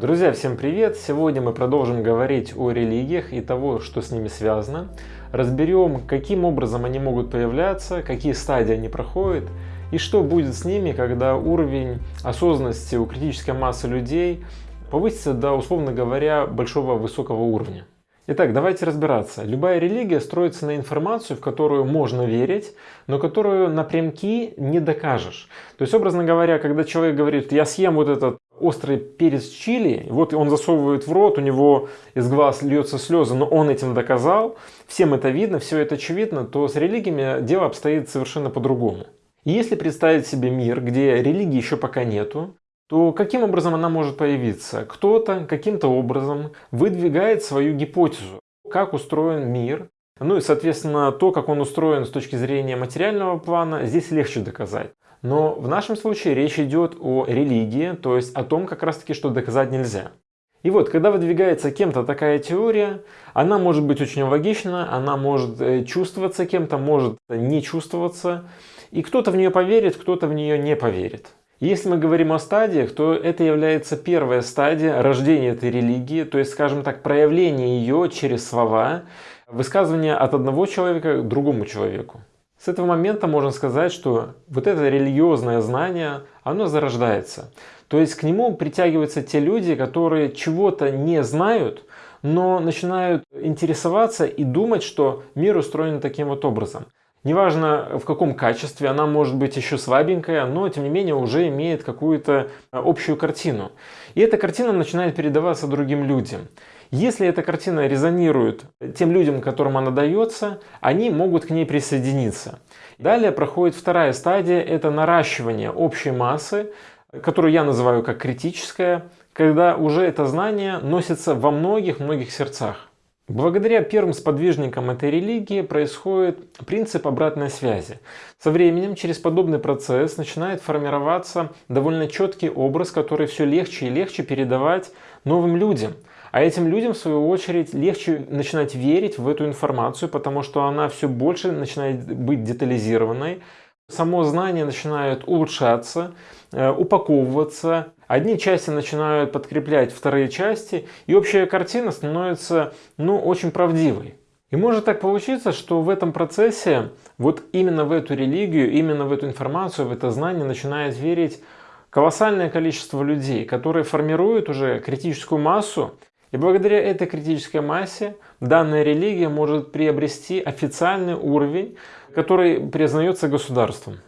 Друзья, всем привет! Сегодня мы продолжим говорить о религиях и того, что с ними связано. Разберем, каким образом они могут появляться, какие стадии они проходят и что будет с ними, когда уровень осознанности у критической массы людей повысится до, условно говоря, большого высокого уровня. Итак, давайте разбираться. Любая религия строится на информацию, в которую можно верить, но которую напрямки не докажешь. То есть, образно говоря, когда человек говорит, я съем вот этот острый перец чили, вот он засовывает в рот, у него из глаз льется слезы, но он этим доказал, всем это видно, все это очевидно, то с религиями дело обстоит совершенно по-другому. Если представить себе мир, где религии еще пока нету, то каким образом она может появиться? Кто-то каким-то образом выдвигает свою гипотезу, как устроен мир, ну и, соответственно, то, как он устроен с точки зрения материального плана, здесь легче доказать. Но в нашем случае речь идет о религии, то есть о том как раз таки, что доказать нельзя. И вот, когда выдвигается кем-то такая теория, она может быть очень логична, она может э, чувствоваться кем-то, может не чувствоваться. И кто-то в нее поверит, кто-то в нее не поверит. Если мы говорим о стадиях, то это является первая стадия рождения этой религии, то есть, скажем так, проявление ее через слова, высказывание от одного человека к другому человеку. С этого момента можно сказать, что вот это религиозное знание, оно зарождается. То есть к нему притягиваются те люди, которые чего-то не знают, но начинают интересоваться и думать, что мир устроен таким вот образом. Неважно в каком качестве, она может быть еще слабенькая, но тем не менее уже имеет какую-то общую картину. И эта картина начинает передаваться другим людям. Если эта картина резонирует тем людям, которым она дается, они могут к ней присоединиться. Далее проходит вторая стадия, это наращивание общей массы, которую я называю как критическая, когда уже это знание носится во многих-многих сердцах. Благодаря первым сподвижникам этой религии происходит принцип обратной связи. Со временем через подобный процесс начинает формироваться довольно четкий образ, который все легче и легче передавать новым людям – а этим людям, в свою очередь, легче начинать верить в эту информацию, потому что она все больше начинает быть детализированной. Само знание начинает улучшаться, э, упаковываться. Одни части начинают подкреплять вторые части, и общая картина становится ну, очень правдивой. И может так получиться, что в этом процессе, вот именно в эту религию, именно в эту информацию, в это знание начинает верить колоссальное количество людей, которые формируют уже критическую массу, и благодаря этой критической массе данная религия может приобрести официальный уровень, который признается государством.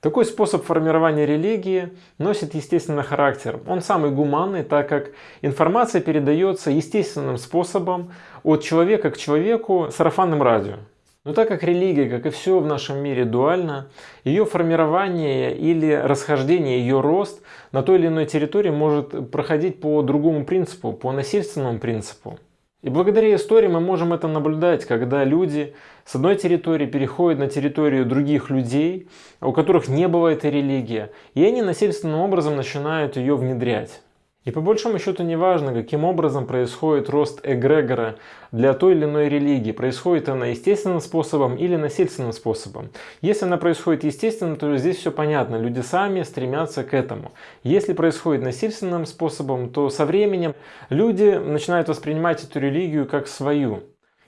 Такой способ формирования религии носит естественный характер. Он самый гуманный, так как информация передается естественным способом от человека к человеку сарафанным радио. Но так как религия, как и все в нашем мире, дуальна, ее формирование или расхождение, ее рост на той или иной территории может проходить по другому принципу, по насильственному принципу. И благодаря истории мы можем это наблюдать, когда люди с одной территории переходят на территорию других людей, у которых не было этой религии, и они насильственным образом начинают ее внедрять. И по большому счету не важно, каким образом происходит рост эгрегора для той или иной религии. Происходит она естественным способом или насильственным способом. Если она происходит естественно, то здесь все понятно. Люди сами стремятся к этому. Если происходит насильственным способом, то со временем люди начинают воспринимать эту религию как свою.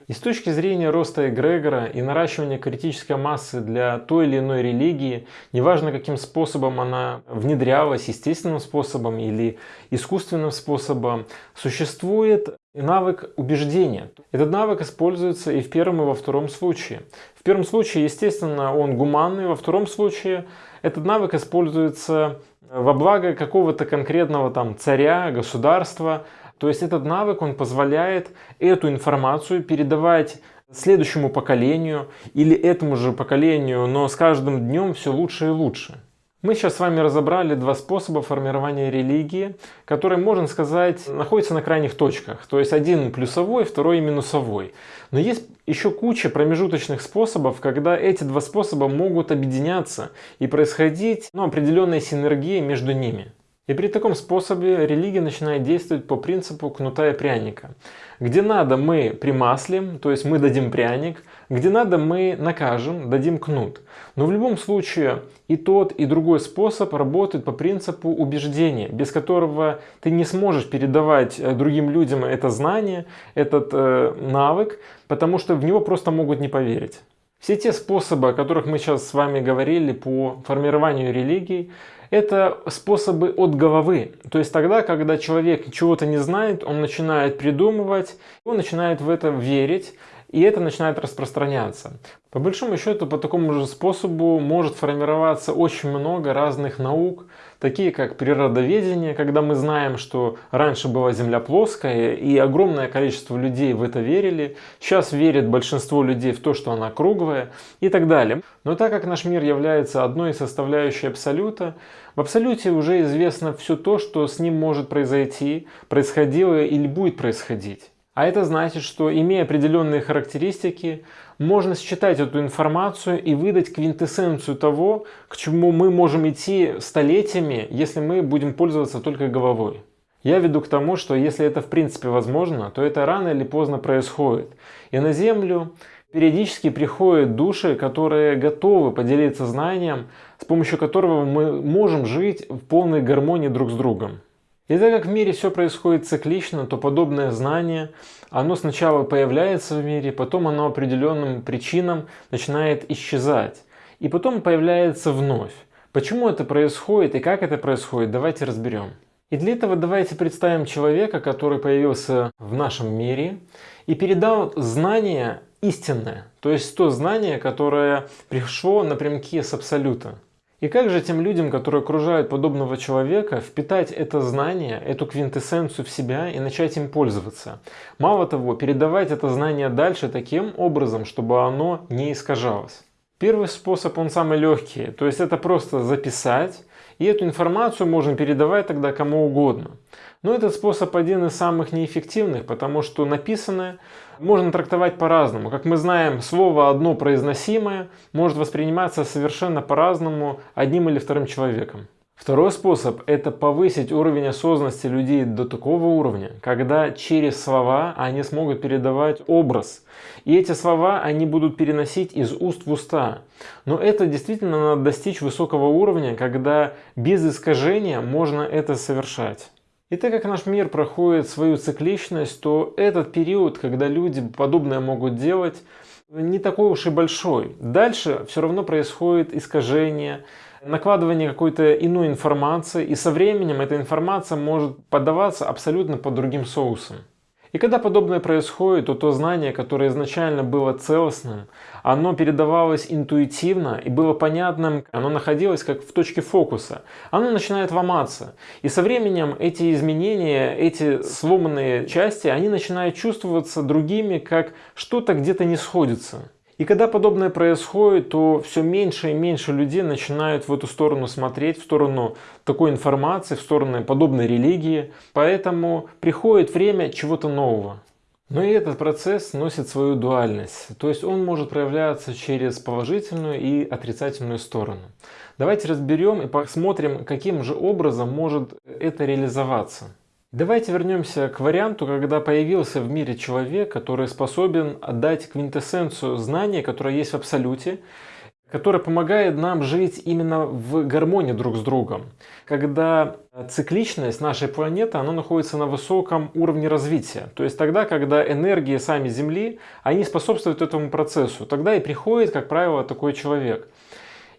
И с точки зрения роста эгрегора и наращивания критической массы для той или иной религии, неважно каким способом она внедрялась, естественным способом или искусственным способом, существует навык убеждения. Этот навык используется и в первом, и во втором случае. В первом случае, естественно, он гуманный, во втором случае этот навык используется во благо какого-то конкретного там царя, государства, то есть этот навык, он позволяет эту информацию передавать следующему поколению или этому же поколению, но с каждым днем все лучше и лучше. Мы сейчас с вами разобрали два способа формирования религии, которые, можно сказать, находятся на крайних точках. То есть один плюсовой, второй минусовой. Но есть еще куча промежуточных способов, когда эти два способа могут объединяться и происходить ну, определенная синергия между ними. И при таком способе религия начинает действовать по принципу кнута и пряника. Где надо мы примаслим, то есть мы дадим пряник, Где надо, мы накажем, дадим кнут. Но в любом случае и тот, и другой способ работают по принципу убеждения, без которого ты не сможешь передавать э, другим людям это знание, этот э, навык, потому что в него просто могут не поверить. Все те способы, о которых мы сейчас с вами говорили по формированию религий, это способы от головы. То есть тогда, когда человек чего-то не знает, он начинает придумывать, он начинает в это верить, и это начинает распространяться. По большому счету, по такому же способу может формироваться очень много разных наук, такие как природоведение, когда мы знаем, что раньше была Земля плоская, и огромное количество людей в это верили, сейчас верит большинство людей в то, что она круглая и так далее. Но так как наш мир является одной из составляющих Абсолюта, в Абсолюте уже известно все то, что с ним может произойти, происходило или будет происходить. А это значит, что имея определенные характеристики, можно считать эту информацию и выдать квинтэссенцию того, к чему мы можем идти столетиями, если мы будем пользоваться только головой. Я веду к тому, что если это в принципе возможно, то это рано или поздно происходит. И на Землю периодически приходят души, которые готовы поделиться знанием, с помощью которого мы можем жить в полной гармонии друг с другом. И так как в мире все происходит циклично, то подобное знание, оно сначала появляется в мире, потом оно определенным причинам начинает исчезать. И потом появляется вновь. Почему это происходит и как это происходит, давайте разберем. И для этого давайте представим человека, который появился в нашем мире и передал знание истинное, то есть то знание, которое пришло напрямки с Абсолюта. И как же тем людям, которые окружают подобного человека, впитать это знание, эту квинтэссенцию в себя и начать им пользоваться? Мало того, передавать это знание дальше таким образом, чтобы оно не искажалось. Первый способ, он самый легкий, то есть это просто записать, и эту информацию можно передавать тогда кому угодно. Но этот способ один из самых неэффективных, потому что написанное можно трактовать по-разному. Как мы знаем, слово одно произносимое может восприниматься совершенно по-разному одним или вторым человеком. Второй способ – это повысить уровень осознанности людей до такого уровня, когда через слова они смогут передавать образ. И эти слова они будут переносить из уст в уста. Но это действительно надо достичь высокого уровня, когда без искажения можно это совершать. И так как наш мир проходит свою цикличность, то этот период, когда люди подобное могут делать, не такой уж и большой. Дальше все равно происходит искажение, накладывание какой-то иной информации, и со временем эта информация может подаваться абсолютно под другим соусом. И когда подобное происходит, то то знание, которое изначально было целостным, оно передавалось интуитивно и было понятным, оно находилось как в точке фокуса. Оно начинает ломаться. И со временем эти изменения, эти сломанные части, они начинают чувствоваться другими, как что-то где-то не сходится. И когда подобное происходит, то все меньше и меньше людей начинают в эту сторону смотреть, в сторону такой информации, в сторону подобной религии. Поэтому приходит время чего-то нового. Но и этот процесс носит свою дуальность, то есть он может проявляться через положительную и отрицательную сторону. Давайте разберем и посмотрим, каким же образом может это реализоваться. Давайте вернемся к варианту, когда появился в мире человек, который способен отдать квинтэссенцию знания, которое есть в Абсолюте, которое помогает нам жить именно в гармонии друг с другом. Когда цикличность нашей планеты, она находится на высоком уровне развития. То есть тогда, когда энергии сами Земли, они способствуют этому процессу. Тогда и приходит, как правило, такой человек.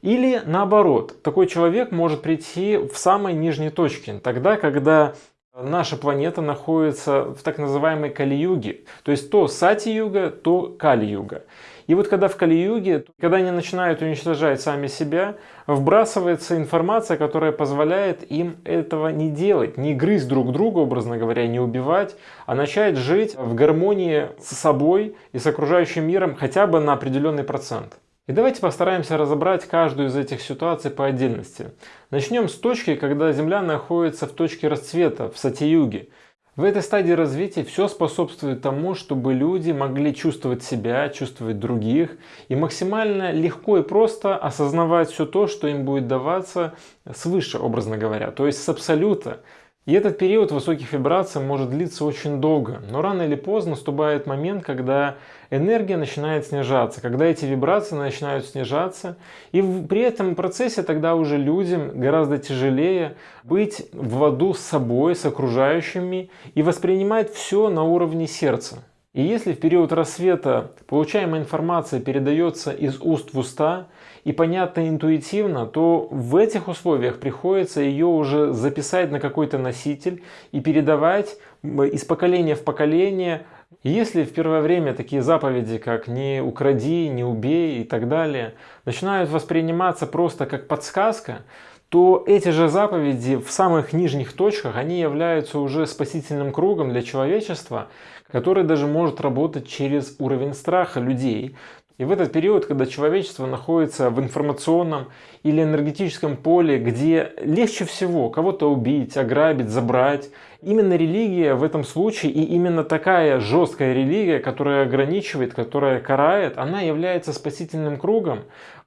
Или наоборот, такой человек может прийти в самой нижней точке, тогда, когда Наша планета находится в так называемой Кали-юге, то есть то Сати-юга, то Кали-юга. И вот когда в Кали-юге, когда они начинают уничтожать сами себя, вбрасывается информация, которая позволяет им этого не делать, не грызть друг друга, образно говоря, не убивать, а начать жить в гармонии с собой и с окружающим миром хотя бы на определенный процент. И давайте постараемся разобрать каждую из этих ситуаций по отдельности. Начнем с точки, когда Земля находится в точке расцвета, в Сати-юге. В этой стадии развития все способствует тому, чтобы люди могли чувствовать себя, чувствовать других и максимально легко и просто осознавать все то, что им будет даваться свыше, образно говоря, то есть с абсолюта. И этот период высоких вибраций может длиться очень долго, но рано или поздно наступает момент, когда энергия начинает снижаться, когда эти вибрации начинают снижаться, и при этом процессе тогда уже людям гораздо тяжелее быть в ладу с собой, с окружающими и воспринимать все на уровне сердца. И если в период рассвета получаемая информация передается из уст в уста и понятно интуитивно, то в этих условиях приходится ее уже записать на какой-то носитель и передавать из поколения в поколение. Если в первое время такие заповеди, как «не укради», «не убей» и так далее, начинают восприниматься просто как подсказка, то эти же заповеди в самых нижних точках, они являются уже спасительным кругом для человечества, который даже может работать через уровень страха людей. И в этот период, когда человечество находится в информационном или энергетическом поле, где легче всего кого-то убить, ограбить, забрать, именно религия в этом случае и именно такая жесткая религия, которая ограничивает, которая карает, она является спасительным кругом.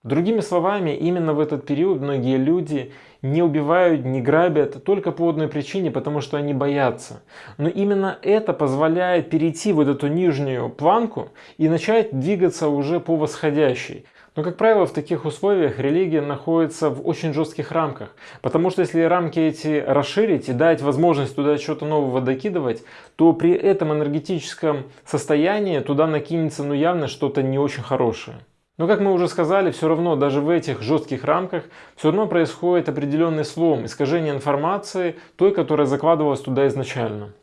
Другими словами, именно в этот период многие люди не убивают, не грабят только по одной причине, потому что они боятся. Но именно это позволяет перейти вот эту нижнюю планку и начать двигаться уже по восходящей. Но, как правило, в таких условиях религия находится в очень жестких рамках. Потому что если рамки эти расширить и дать возможность туда что-то нового докидывать, то при этом энергетическом состоянии туда накинется ну явно что-то не очень хорошее. Но, как мы уже сказали, все равно даже в этих жестких рамках все равно происходит определенный слом, искажение информации, той, которая закладывалась туда изначально.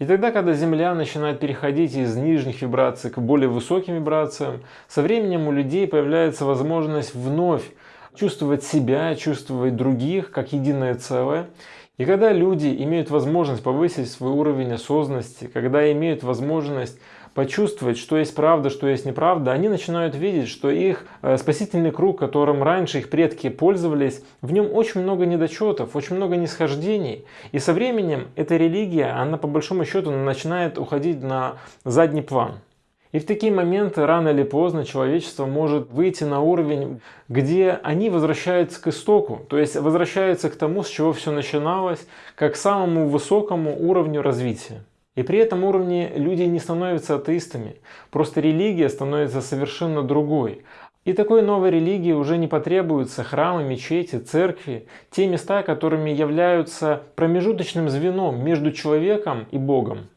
И тогда, когда Земля начинает переходить из нижних вибраций к более высоким вибрациям, со временем у людей появляется возможность вновь чувствовать себя, чувствовать других как единое целое. И когда люди имеют возможность повысить свой уровень осознанности, когда имеют возможность почувствовать, что есть правда, что есть неправда, они начинают видеть, что их э, спасительный круг, которым раньше их предки пользовались, в нем очень много недочетов, очень много нисхождений. И со временем эта религия, она по большому счету начинает уходить на задний план. И в такие моменты рано или поздно человечество может выйти на уровень, где они возвращаются к истоку, то есть возвращаются к тому, с чего все начиналось, как к самому высокому уровню развития. И при этом уровне люди не становятся атеистами, просто религия становится совершенно другой. И такой новой религии уже не потребуются храмы, мечети, церкви, те места, которыми являются промежуточным звеном между человеком и Богом.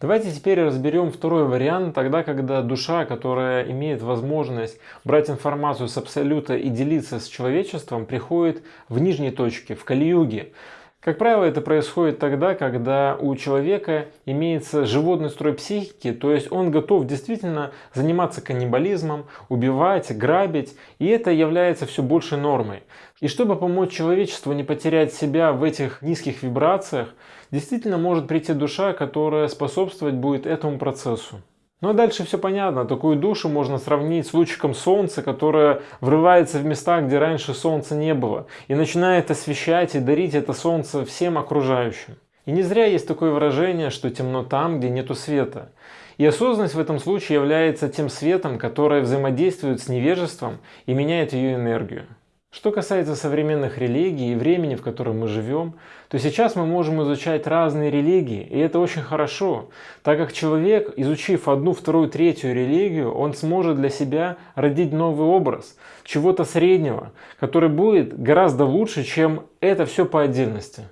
Давайте теперь разберем второй вариант, тогда когда душа, которая имеет возможность брать информацию с абсолюта и делиться с человечеством, приходит в нижней точке, в Кали-юге, как правило, это происходит тогда, когда у человека имеется животный строй психики, то есть он готов действительно заниматься каннибализмом, убивать, грабить, и это является все большей нормой. И чтобы помочь человечеству не потерять себя в этих низких вибрациях, действительно может прийти душа, которая способствовать будет этому процессу. Ну а дальше все понятно. Такую душу можно сравнить с лучиком солнца, которое врывается в места, где раньше солнца не было, и начинает освещать и дарить это солнце всем окружающим. И не зря есть такое выражение, что темно там, где нету света. И осознанность в этом случае является тем светом, который взаимодействует с невежеством и меняет ее энергию. Что касается современных религий и времени, в котором мы живем, то сейчас мы можем изучать разные религии, и это очень хорошо, так как человек, изучив одну, вторую, третью религию, он сможет для себя родить новый образ, чего-то среднего, который будет гораздо лучше, чем это все по отдельности.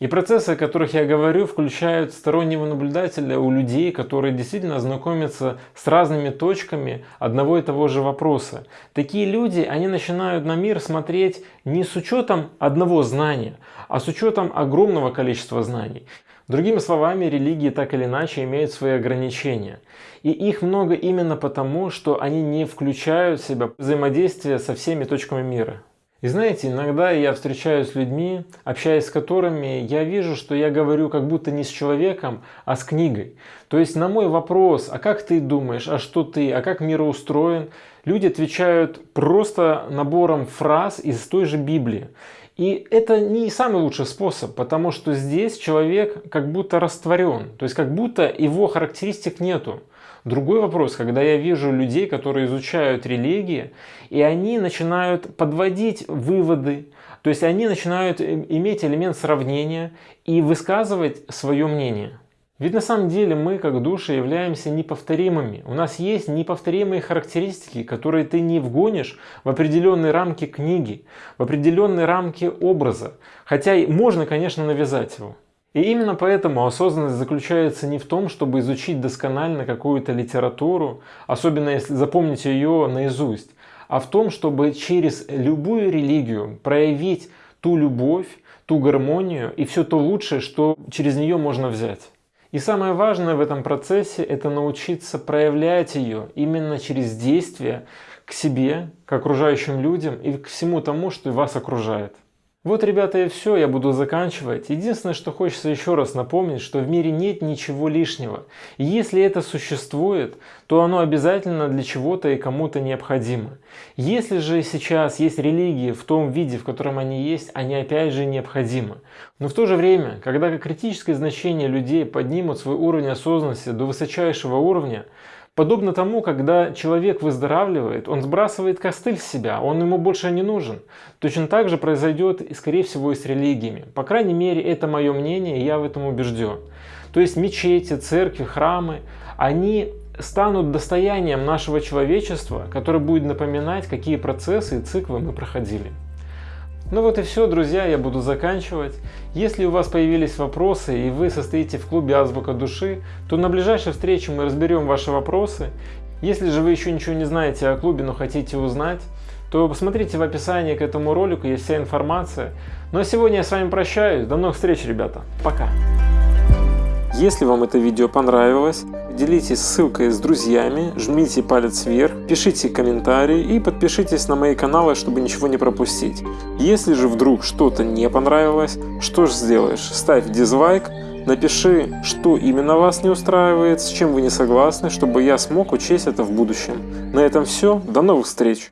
И процессы, о которых я говорю, включают стороннего наблюдателя у людей, которые действительно знакомятся с разными точками одного и того же вопроса. Такие люди, они начинают на мир смотреть не с учетом одного знания, а с учетом огромного количества знаний. Другими словами, религии так или иначе имеют свои ограничения. И их много именно потому, что они не включают в себя взаимодействие со всеми точками мира. И знаете, иногда я встречаюсь с людьми, общаясь с которыми, я вижу, что я говорю как будто не с человеком, а с книгой. То есть на мой вопрос, а как ты думаешь, а что ты, а как мир устроен, люди отвечают просто набором фраз из той же Библии. И это не самый лучший способ, потому что здесь человек как будто растворен, то есть как будто его характеристик нету. Другой вопрос, когда я вижу людей, которые изучают религии, и они начинают подводить выводы, то есть они начинают иметь элемент сравнения и высказывать свое мнение. Ведь на самом деле мы, как души, являемся неповторимыми. У нас есть неповторимые характеристики, которые ты не вгонишь в определенные рамки книги, в определенные рамки образа. Хотя можно, конечно, навязать его. И именно поэтому осознанность заключается не в том, чтобы изучить досконально какую-то литературу, особенно если запомните ее наизусть, а в том, чтобы через любую религию проявить ту любовь, ту гармонию и все то лучшее, что через нее можно взять. И самое важное в этом процессе – это научиться проявлять ее именно через действие к себе, к окружающим людям и к всему тому, что вас окружает. Вот, ребята, и все, я буду заканчивать. Единственное, что хочется еще раз напомнить, что в мире нет ничего лишнего. И если это существует, то оно обязательно для чего-то и кому-то необходимо. Если же сейчас есть религии в том виде, в котором они есть, они опять же необходимы. Но в то же время, когда критическое значение людей поднимут свой уровень осознанности до высочайшего уровня, Подобно тому, когда человек выздоравливает, он сбрасывает костыль с себя, он ему больше не нужен. Точно так же произойдет, скорее всего, и с религиями. По крайней мере, это мое мнение, и я в этом убежден. То есть мечети, церкви, храмы, они станут достоянием нашего человечества, которое будет напоминать, какие процессы и циклы мы проходили. Ну вот и все, друзья, я буду заканчивать. Если у вас появились вопросы и вы состоите в клубе Азбука Души, то на ближайшей встрече мы разберем ваши вопросы. Если же вы еще ничего не знаете о клубе, но хотите узнать, то посмотрите в описании к этому ролику, есть вся информация. Ну а сегодня я с вами прощаюсь. До новых встреч, ребята. Пока. Если вам это видео понравилось, делитесь ссылкой с друзьями, жмите палец вверх, пишите комментарии и подпишитесь на мои каналы, чтобы ничего не пропустить. Если же вдруг что-то не понравилось, что же сделаешь? Ставь дизлайк, напиши, что именно вас не устраивает, с чем вы не согласны, чтобы я смог учесть это в будущем. На этом все, до новых встреч!